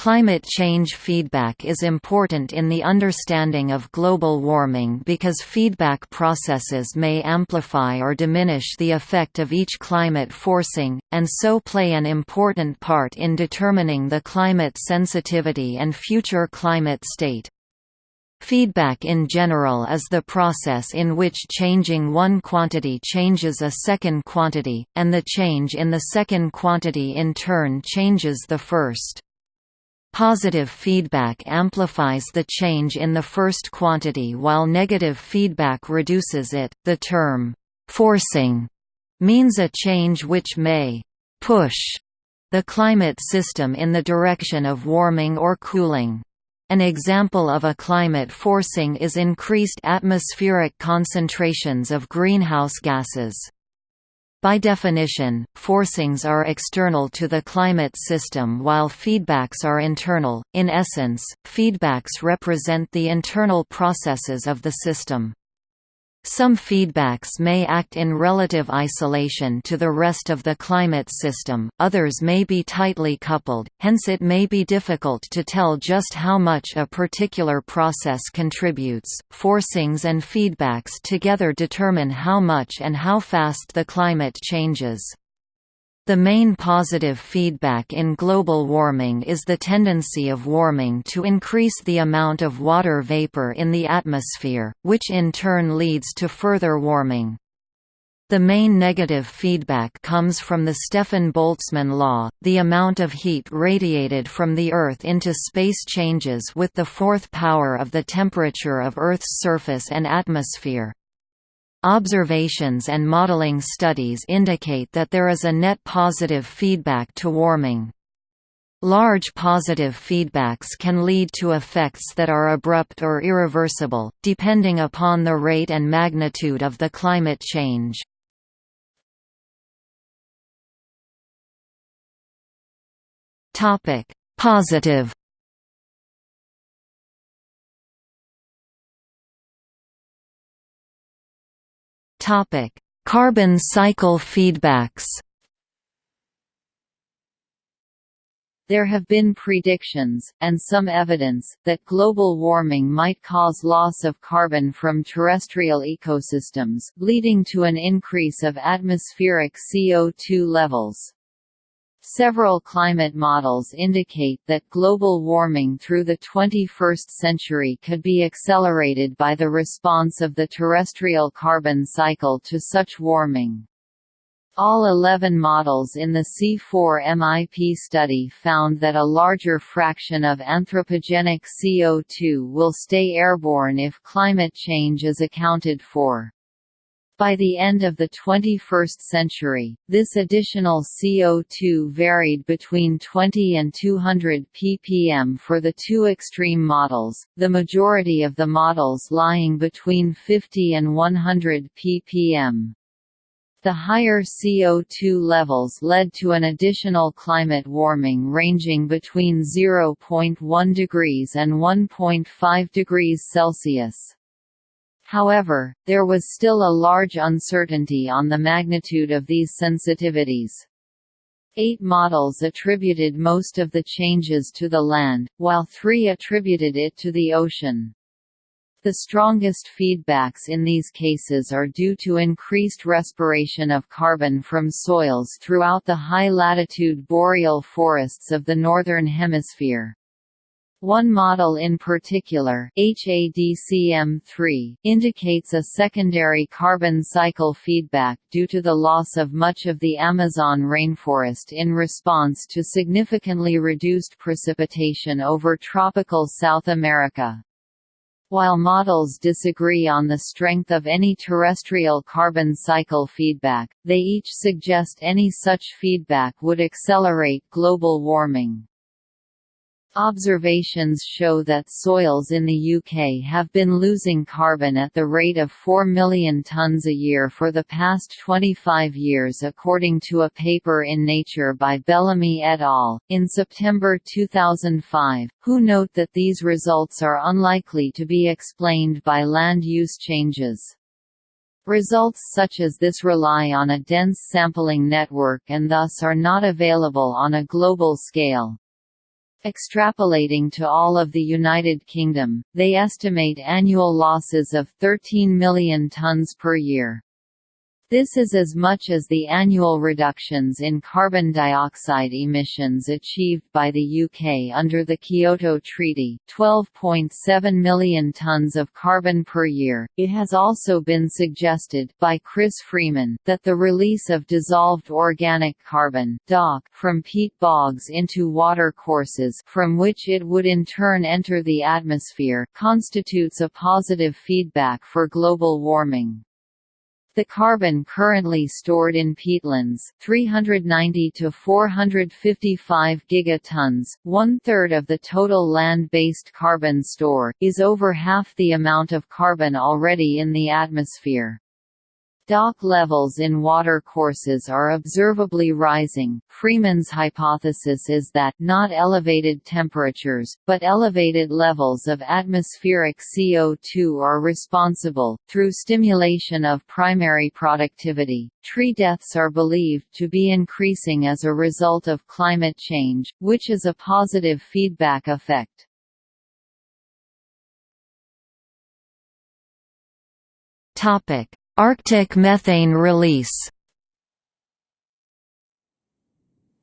Climate change feedback is important in the understanding of global warming because feedback processes may amplify or diminish the effect of each climate forcing, and so play an important part in determining the climate sensitivity and future climate state. Feedback in general is the process in which changing one quantity changes a second quantity, and the change in the second quantity in turn changes the first. Positive feedback amplifies the change in the first quantity while negative feedback reduces it. The term forcing means a change which may push the climate system in the direction of warming or cooling. An example of a climate forcing is increased atmospheric concentrations of greenhouse gases. By definition, forcings are external to the climate system while feedbacks are internal. In essence, feedbacks represent the internal processes of the system. Some feedbacks may act in relative isolation to the rest of the climate system, others may be tightly coupled, hence it may be difficult to tell just how much a particular process contributes. Forcings and feedbacks together determine how much and how fast the climate changes. The main positive feedback in global warming is the tendency of warming to increase the amount of water vapor in the atmosphere, which in turn leads to further warming. The main negative feedback comes from the Stefan-Boltzmann law, the amount of heat radiated from the Earth into space changes with the fourth power of the temperature of Earth's surface and atmosphere. Observations and modeling studies indicate that there is a net positive feedback to warming. Large positive feedbacks can lead to effects that are abrupt or irreversible, depending upon the rate and magnitude of the climate change. Positive Topic: Carbon cycle feedbacks. There have been predictions, and some evidence, that global warming might cause loss of carbon from terrestrial ecosystems, leading to an increase of atmospheric CO2 levels. Several climate models indicate that global warming through the 21st century could be accelerated by the response of the terrestrial carbon cycle to such warming. All 11 models in the C4MIP study found that a larger fraction of anthropogenic CO2 will stay airborne if climate change is accounted for. By the end of the 21st century, this additional CO2 varied between 20 and 200 ppm for the two extreme models, the majority of the models lying between 50 and 100 ppm. The higher CO2 levels led to an additional climate warming ranging between 0.1 degrees and 1.5 degrees Celsius. However, there was still a large uncertainty on the magnitude of these sensitivities. Eight models attributed most of the changes to the land, while three attributed it to the ocean. The strongest feedbacks in these cases are due to increased respiration of carbon from soils throughout the high-latitude boreal forests of the Northern Hemisphere. One model in particular, HADCM3, indicates a secondary carbon cycle feedback due to the loss of much of the Amazon rainforest in response to significantly reduced precipitation over tropical South America. While models disagree on the strength of any terrestrial carbon cycle feedback, they each suggest any such feedback would accelerate global warming. Observations show that soils in the UK have been losing carbon at the rate of 4 million tonnes a year for the past 25 years according to a paper in Nature by Bellamy et al. in September 2005, who note that these results are unlikely to be explained by land use changes. Results such as this rely on a dense sampling network and thus are not available on a global scale. Extrapolating to all of the United Kingdom, they estimate annual losses of 13 million tonnes per year. This is as much as the annual reductions in carbon dioxide emissions achieved by the UK under the Kyoto Treaty 12.7 million tonnes of carbon per year. It has also been suggested by Chris Freeman that the release of dissolved organic carbon DOC from peat bogs into water courses from which it would in turn enter the atmosphere constitutes a positive feedback for global warming. The carbon currently stored in peatlands 390 to 455 gigatons, one-third of the total land-based carbon store, is over half the amount of carbon already in the atmosphere. DOC levels in water courses are observably rising. Freeman's hypothesis is that not elevated temperatures, but elevated levels of atmospheric CO2 are responsible. Through stimulation of primary productivity, tree deaths are believed to be increasing as a result of climate change, which is a positive feedback effect. Topic Arctic methane release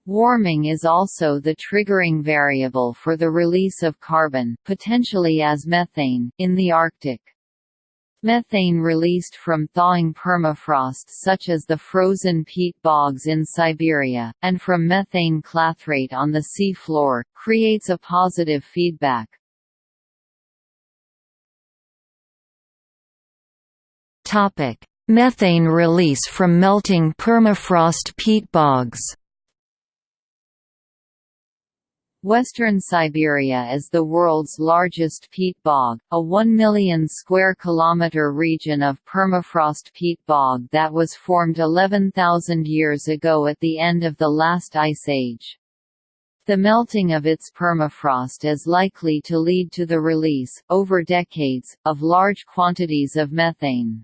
Warming is also the triggering variable for the release of carbon potentially as methane in the Arctic. Methane released from thawing permafrost such as the frozen peat bogs in Siberia, and from methane clathrate on the sea floor, creates a positive feedback. Topic: Methane release from melting permafrost peat bogs. Western Siberia is the world's largest peat bog, a 1 million square kilometer region of permafrost peat bog that was formed 11,000 years ago at the end of the last ice age. The melting of its permafrost is likely to lead to the release, over decades, of large quantities of methane.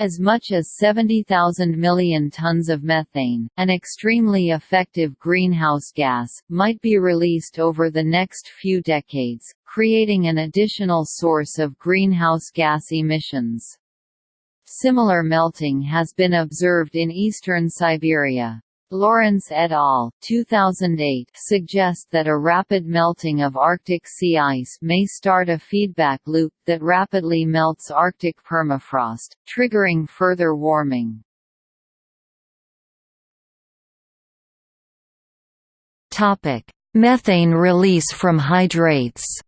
As much as 70,000 million tons of methane, an extremely effective greenhouse gas, might be released over the next few decades, creating an additional source of greenhouse gas emissions. Similar melting has been observed in eastern Siberia. Lawrence et al. 2008 suggest that a rapid melting of Arctic sea ice may start a feedback loop that rapidly melts Arctic permafrost, triggering further warming. Methane release from hydrates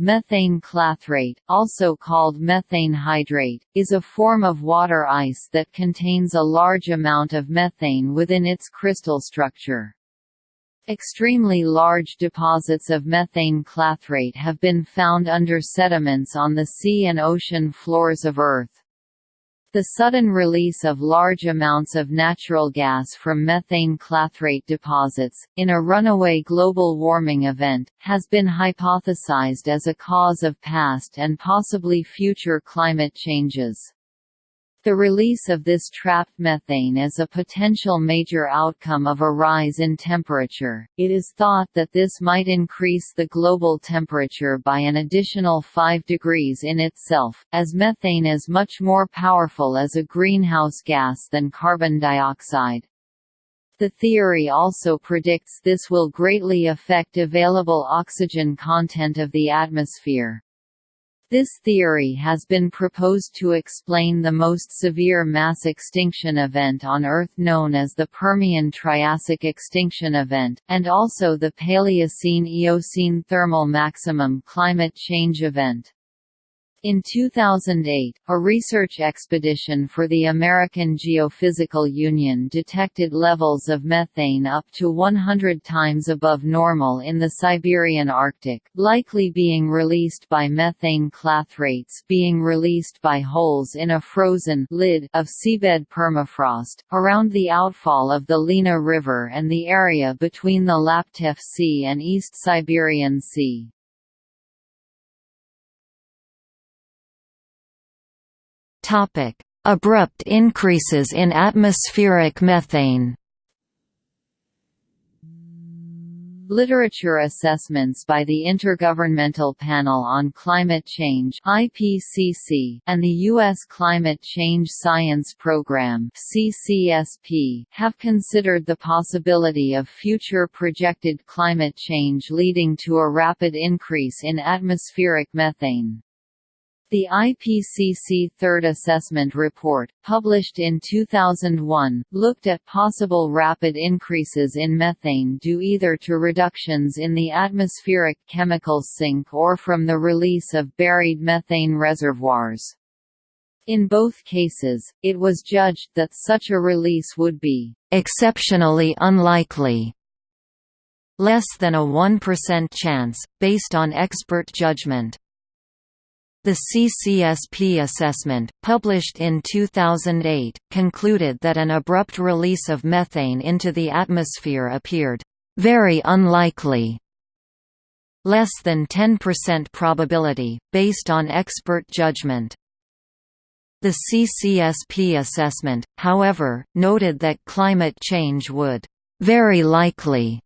Methane clathrate, also called methane hydrate, is a form of water ice that contains a large amount of methane within its crystal structure. Extremely large deposits of methane clathrate have been found under sediments on the sea and ocean floors of Earth. The sudden release of large amounts of natural gas from methane clathrate deposits, in a runaway global warming event, has been hypothesized as a cause of past and possibly future climate changes. The release of this trapped methane is a potential major outcome of a rise in temperature. It is thought that this might increase the global temperature by an additional 5 degrees in itself, as methane is much more powerful as a greenhouse gas than carbon dioxide. The theory also predicts this will greatly affect available oxygen content of the atmosphere. This theory has been proposed to explain the most severe mass extinction event on Earth known as the Permian-Triassic extinction event, and also the Paleocene-Eocene thermal maximum climate change event. In 2008, a research expedition for the American Geophysical Union detected levels of methane up to 100 times above normal in the Siberian Arctic, likely being released by methane clathrates being released by holes in a frozen lid of seabed permafrost, around the outfall of the Lena River and the area between the Laptev Sea and East Siberian Sea. Topic: Abrupt increases in atmospheric methane. Literature assessments by the Intergovernmental Panel on Climate Change (IPCC) and the U.S. Climate Change Science Program (CCSP) have considered the possibility of future projected climate change leading to a rapid increase in atmospheric methane. The IPCC Third Assessment Report, published in 2001, looked at possible rapid increases in methane due either to reductions in the atmospheric chemical sink or from the release of buried methane reservoirs. In both cases, it was judged that such a release would be exceptionally unlikely less than a 1% chance, based on expert judgment. The CCSP assessment, published in 2008, concluded that an abrupt release of methane into the atmosphere appeared very unlikely less than 10% probability, based on expert judgment. The CCSP assessment, however, noted that climate change would very likely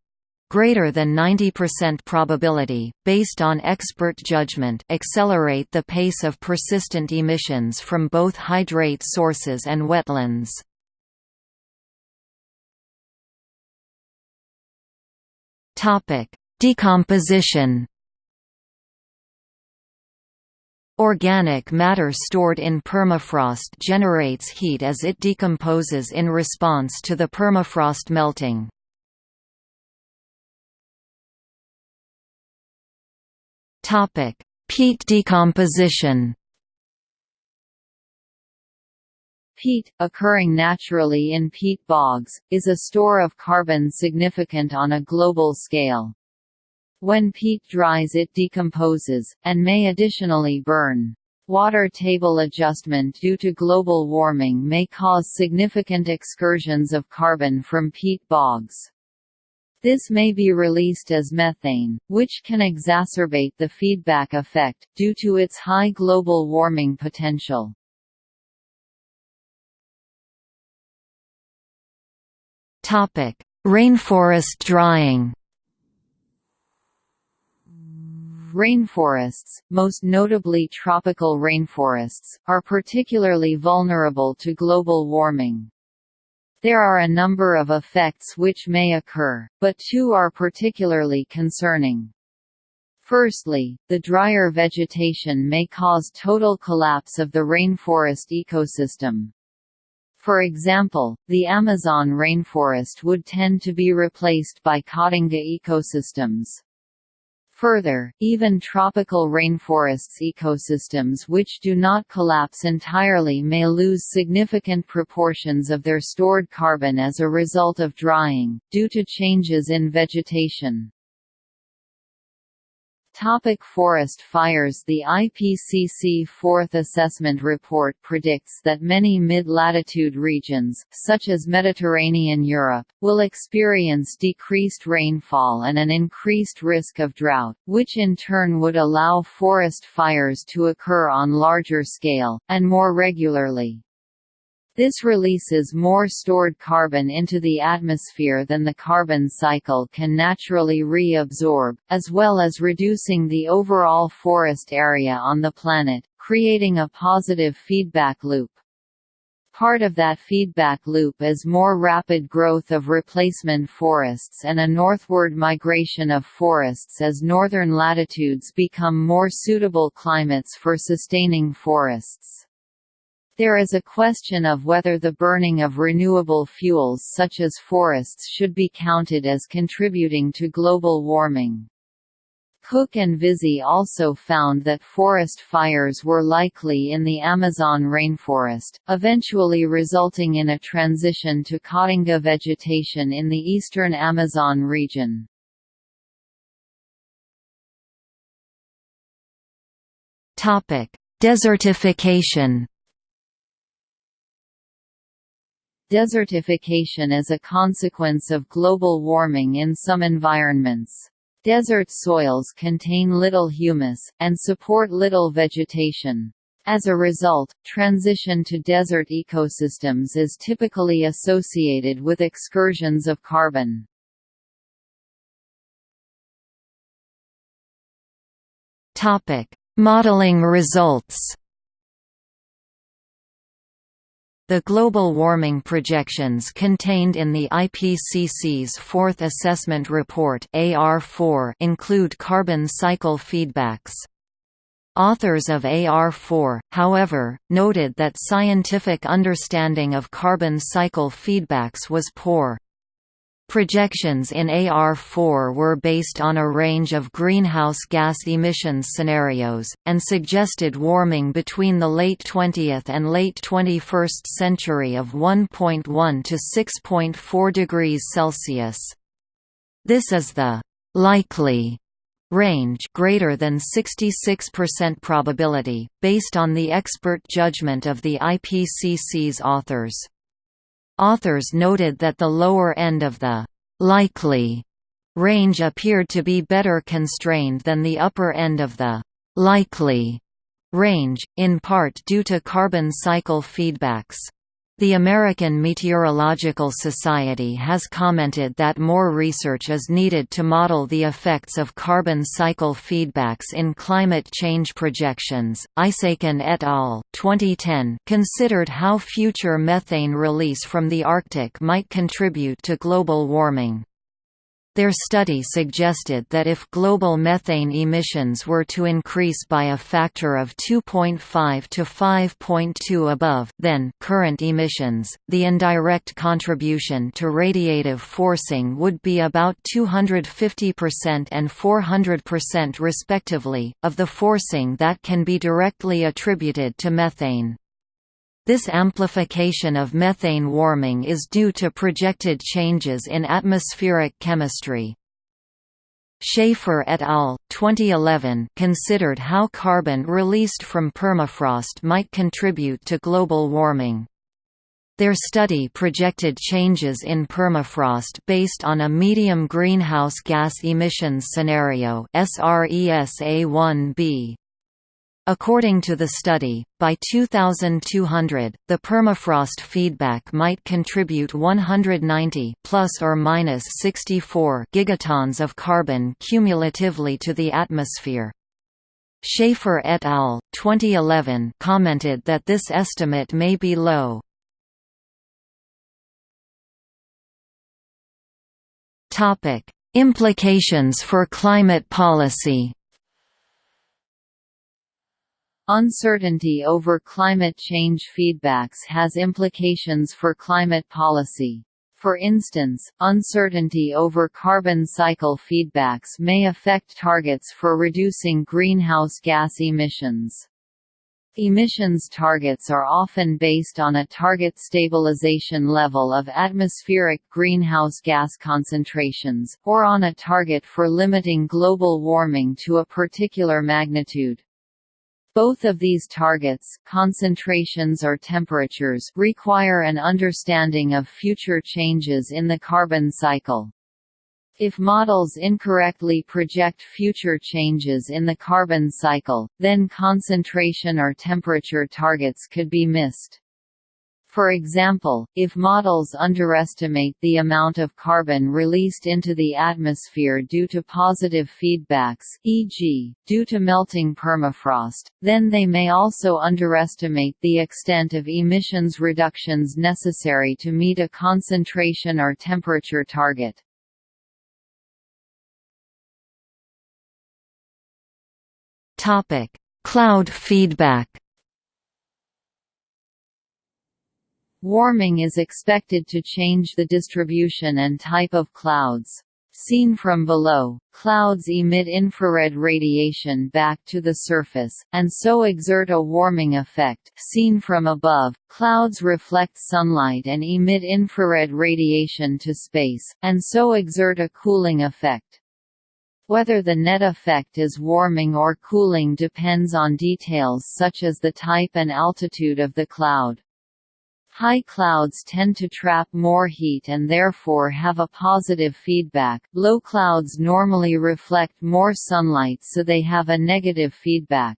greater than 90% probability, based on expert judgment accelerate the pace of persistent emissions from both hydrate sources and wetlands. Decomposition Organic matter stored in permafrost generates heat as it decomposes in response to the permafrost melting. Topic: Peat decomposition. Peat, occurring naturally in peat bogs, is a store of carbon significant on a global scale. When peat dries it decomposes, and may additionally burn. Water table adjustment due to global warming may cause significant excursions of carbon from peat bogs. This may be released as methane, which can exacerbate the feedback effect, due to its high global warming potential. Rainforest drying Rainforests, most notably tropical rainforests, are particularly vulnerable to global warming. There are a number of effects which may occur, but two are particularly concerning. Firstly, the drier vegetation may cause total collapse of the rainforest ecosystem. For example, the Amazon rainforest would tend to be replaced by Caatinga ecosystems. Further, even tropical rainforests ecosystems which do not collapse entirely may lose significant proportions of their stored carbon as a result of drying, due to changes in vegetation. Topic forest fires The IPCC Fourth Assessment Report predicts that many mid-latitude regions, such as Mediterranean Europe, will experience decreased rainfall and an increased risk of drought, which in turn would allow forest fires to occur on larger scale, and more regularly. This releases more stored carbon into the atmosphere than the carbon cycle can naturally reabsorb, as well as reducing the overall forest area on the planet, creating a positive feedback loop. Part of that feedback loop is more rapid growth of replacement forests and a northward migration of forests as northern latitudes become more suitable climates for sustaining forests. There is a question of whether the burning of renewable fuels such as forests should be counted as contributing to global warming. Cook and Vizy also found that forest fires were likely in the Amazon rainforest, eventually resulting in a transition to Caatinga vegetation in the eastern Amazon region. Desertification Desertification is a consequence of global warming in some environments. Desert soils contain little humus, and support little vegetation. As a result, transition to desert ecosystems is typically associated with excursions of carbon. Modeling results The global warming projections contained in the IPCC's Fourth Assessment Report AR4 include carbon cycle feedbacks. Authors of AR4, however, noted that scientific understanding of carbon cycle feedbacks was poor. Projections in AR4 were based on a range of greenhouse gas emissions scenarios, and suggested warming between the late 20th and late 21st century of 1.1 to 6.4 degrees Celsius. This is the likely range greater than 66% probability, based on the expert judgment of the IPCC's authors. Authors noted that the lower end of the «likely» range appeared to be better constrained than the upper end of the «likely» range, in part due to carbon cycle feedbacks. The American Meteorological Society has commented that more research is needed to model the effects of carbon cycle feedbacks in climate change projections. Isaksen et al. 2010 considered how future methane release from the Arctic might contribute to global warming. Their study suggested that if global methane emissions were to increase by a factor of 2.5 to 5.2 above then current emissions, the indirect contribution to radiative forcing would be about 250% and 400% respectively, of the forcing that can be directly attributed to methane. This amplification of methane warming is due to projected changes in atmospheric chemistry. Schaefer et al. 2011 considered how carbon released from permafrost might contribute to global warming. Their study projected changes in permafrost based on a medium greenhouse gas emissions scenario SRES-A1b. According to the study, by 2200, the permafrost feedback might contribute 190 plus or minus 64 gigatons of carbon cumulatively to the atmosphere. Schaefer et al. 2011 commented that this estimate may be low. Topic: Implications for climate policy. Uncertainty over climate change feedbacks has implications for climate policy. For instance, uncertainty over carbon cycle feedbacks may affect targets for reducing greenhouse gas emissions. Emissions targets are often based on a target stabilization level of atmospheric greenhouse gas concentrations, or on a target for limiting global warming to a particular magnitude. Both of these targets concentrations or temperatures require an understanding of future changes in the carbon cycle. If models incorrectly project future changes in the carbon cycle, then concentration or temperature targets could be missed. For example, if models underestimate the amount of carbon released into the atmosphere due to positive feedbacks e.g., due to melting permafrost, then they may also underestimate the extent of emissions reductions necessary to meet a concentration or temperature target. Cloud feedback Warming is expected to change the distribution and type of clouds. Seen from below, clouds emit infrared radiation back to the surface, and so exert a warming effect. Seen from above, clouds reflect sunlight and emit infrared radiation to space, and so exert a cooling effect. Whether the net effect is warming or cooling depends on details such as the type and altitude of the cloud. High clouds tend to trap more heat and therefore have a positive feedback, low clouds normally reflect more sunlight so they have a negative feedback.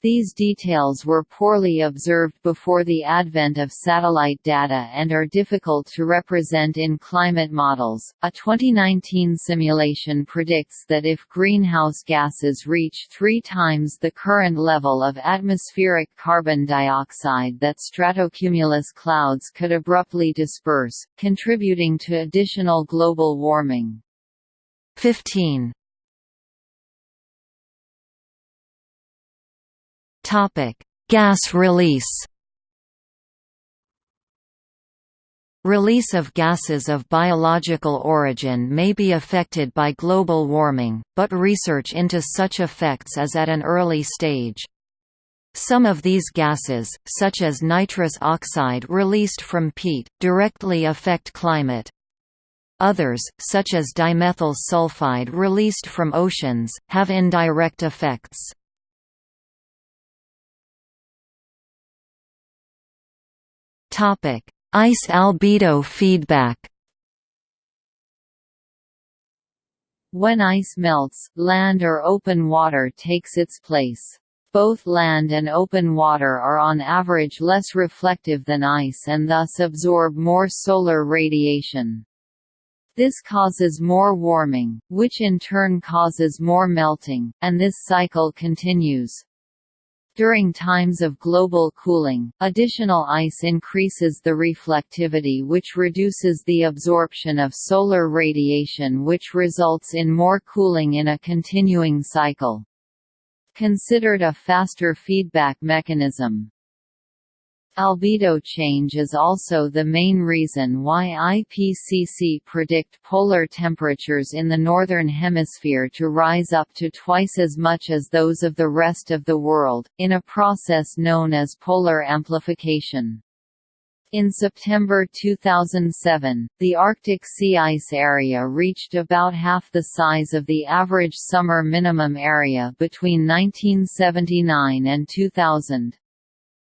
These details were poorly observed before the advent of satellite data and are difficult to represent in climate models. A 2019 simulation predicts that if greenhouse gases reach three times the current level of atmospheric carbon dioxide, that stratocumulus clouds could abruptly disperse, contributing to additional global warming. 15. Topic: Gas release. Release of gases of biological origin may be affected by global warming, but research into such effects is at an early stage. Some of these gases, such as nitrous oxide released from peat, directly affect climate. Others, such as dimethyl sulfide released from oceans, have indirect effects. Topic: Ice albedo feedback. When ice melts, land or open water takes its place. Both land and open water are on average less reflective than ice and thus absorb more solar radiation. This causes more warming, which in turn causes more melting, and this cycle continues. During times of global cooling, additional ice increases the reflectivity which reduces the absorption of solar radiation which results in more cooling in a continuing cycle. Considered a faster feedback mechanism. Albedo change is also the main reason why IPCC predict polar temperatures in the Northern Hemisphere to rise up to twice as much as those of the rest of the world, in a process known as polar amplification. In September 2007, the Arctic sea ice area reached about half the size of the average summer minimum area between 1979 and 2000.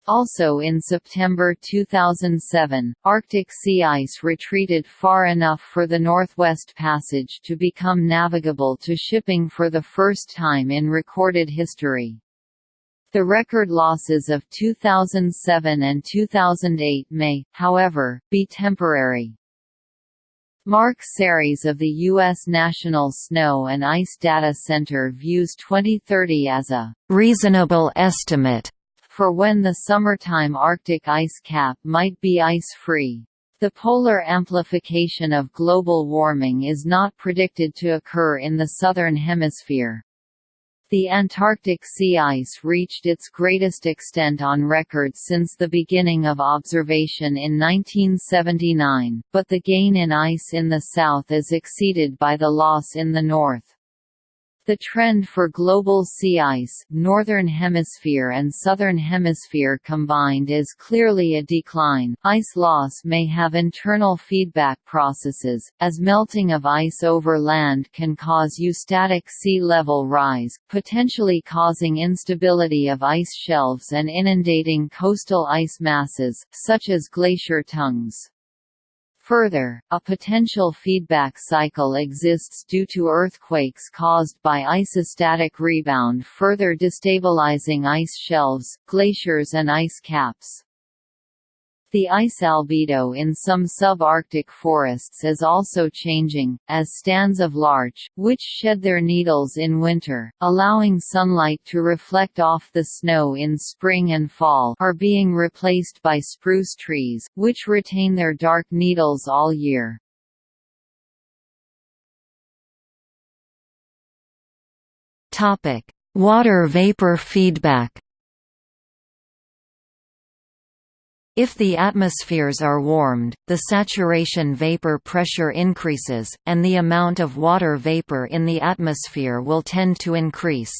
Also in September 2007, Arctic sea ice retreated far enough for the Northwest Passage to become navigable to shipping for the first time in recorded history. The record losses of 2007 and 2008 may, however, be temporary. Mark Serreze of the U.S. National Snow and Ice Data Center views 2030 as a reasonable estimate for when the summertime Arctic ice cap might be ice-free. The polar amplification of global warming is not predicted to occur in the southern hemisphere. The Antarctic sea ice reached its greatest extent on record since the beginning of observation in 1979, but the gain in ice in the south is exceeded by the loss in the north. The trend for global sea ice northern hemisphere and southern hemisphere combined is clearly a decline. Ice loss may have internal feedback processes, as melting of ice over land can cause eustatic sea level rise, potentially causing instability of ice shelves and inundating coastal ice masses, such as glacier tongues. Further, a potential feedback cycle exists due to earthquakes caused by isostatic rebound further destabilizing ice shelves, glaciers and ice caps. The ice albedo in some subarctic forests is also changing, as stands of larch, which shed their needles in winter, allowing sunlight to reflect off the snow in spring and fall are being replaced by spruce trees, which retain their dark needles all year. Water vapor feedback If the atmospheres are warmed, the saturation vapor pressure increases, and the amount of water vapor in the atmosphere will tend to increase.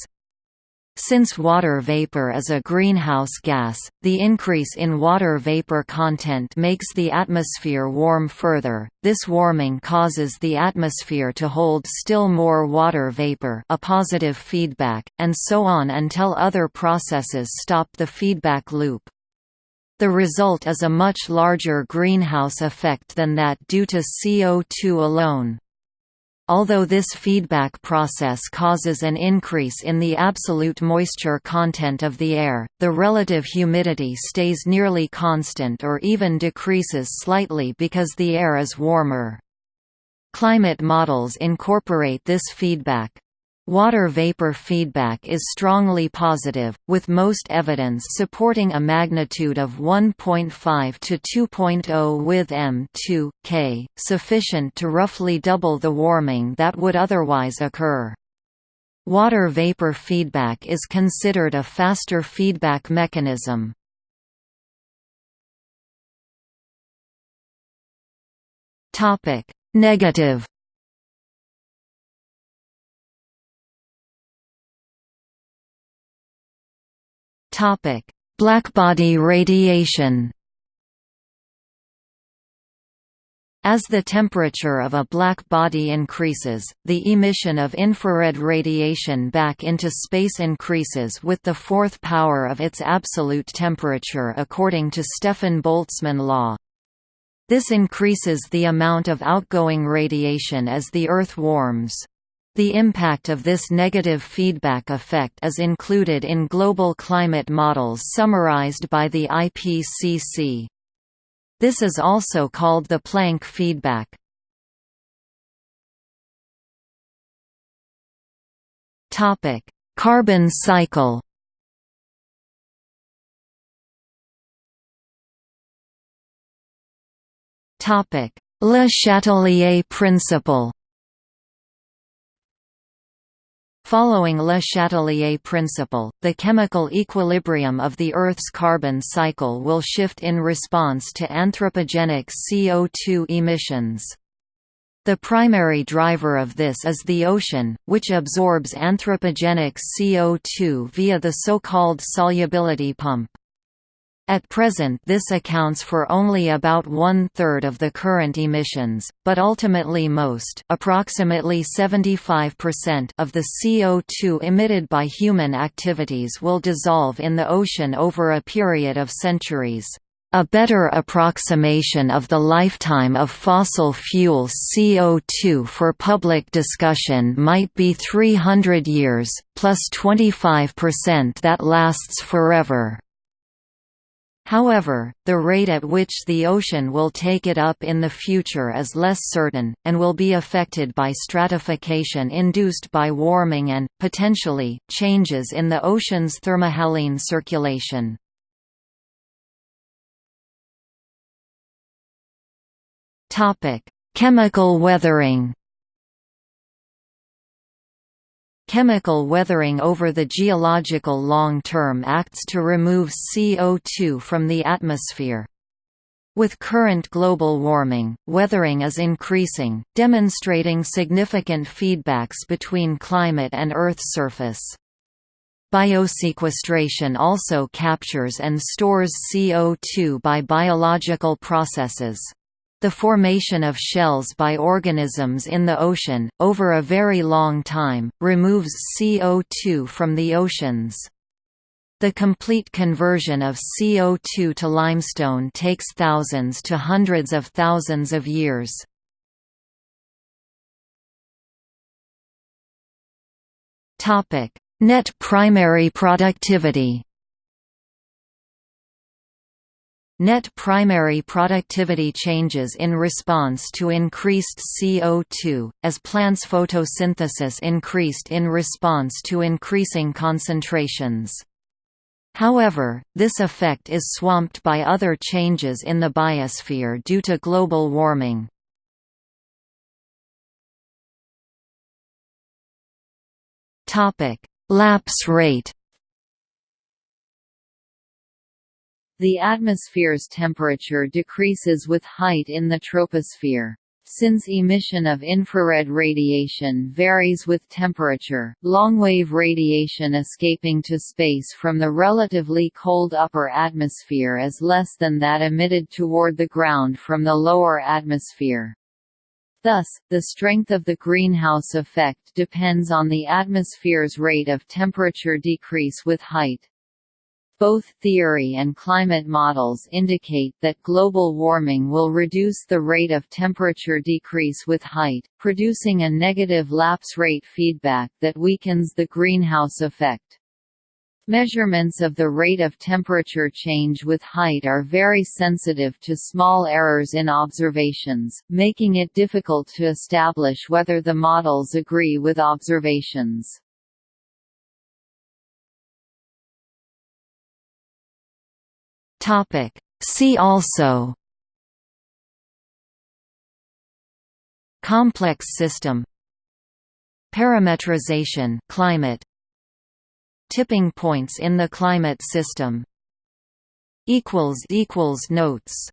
Since water vapor is a greenhouse gas, the increase in water vapor content makes the atmosphere warm further. This warming causes the atmosphere to hold still more water vapor, a positive feedback, and so on until other processes stop the feedback loop. The result is a much larger greenhouse effect than that due to CO2 alone. Although this feedback process causes an increase in the absolute moisture content of the air, the relative humidity stays nearly constant or even decreases slightly because the air is warmer. Climate models incorporate this feedback. Water vapor feedback is strongly positive, with most evidence supporting a magnitude of 1.5 to 2.0 with m2 k, sufficient to roughly double the warming that would otherwise occur. Water vapor feedback is considered a faster feedback mechanism. Negative Topic: Blackbody radiation. As the temperature of a black body increases, the emission of infrared radiation back into space increases with the fourth power of its absolute temperature according to Stefan Boltzmann law. This increases the amount of outgoing radiation as the Earth warms. The impact of this negative feedback effect is included in global climate models summarized by the IPCC. This is also called the Planck feedback. Carbon cycle Le Chatelier principle Following Le Chatelier principle, the chemical equilibrium of the Earth's carbon cycle will shift in response to anthropogenic CO2 emissions. The primary driver of this is the ocean, which absorbs anthropogenic CO2 via the so-called solubility pump. At present this accounts for only about one-third of the current emissions, but ultimately most approximately 75% of the CO2 emitted by human activities will dissolve in the ocean over a period of centuries. A better approximation of the lifetime of fossil fuel CO2 for public discussion might be 300 years, plus 25% that lasts forever. However, the rate at which the ocean will take it up in the future is less certain, and will be affected by stratification induced by warming and, potentially, changes in the ocean's thermohaline circulation. Chemical weathering Chemical weathering over the geological long term acts to remove CO2 from the atmosphere. With current global warming, weathering is increasing, demonstrating significant feedbacks between climate and Earth's surface. Biosequestration also captures and stores CO2 by biological processes. The formation of shells by organisms in the ocean, over a very long time, removes CO2 from the oceans. The complete conversion of CO2 to limestone takes thousands to hundreds of thousands of years. Net primary productivity Net primary productivity changes in response to increased CO2, as plants' photosynthesis increased in response to increasing concentrations. However, this effect is swamped by other changes in the biosphere due to global warming. Lapse rate The atmosphere's temperature decreases with height in the troposphere. Since emission of infrared radiation varies with temperature, longwave radiation escaping to space from the relatively cold upper atmosphere is less than that emitted toward the ground from the lower atmosphere. Thus, the strength of the greenhouse effect depends on the atmosphere's rate of temperature decrease with height. Both theory and climate models indicate that global warming will reduce the rate of temperature decrease with height, producing a negative lapse rate feedback that weakens the greenhouse effect. Measurements of the rate of temperature change with height are very sensitive to small errors in observations, making it difficult to establish whether the models agree with observations. See also. Complex system. Parametrization climate. Tipping points in the climate system. Notes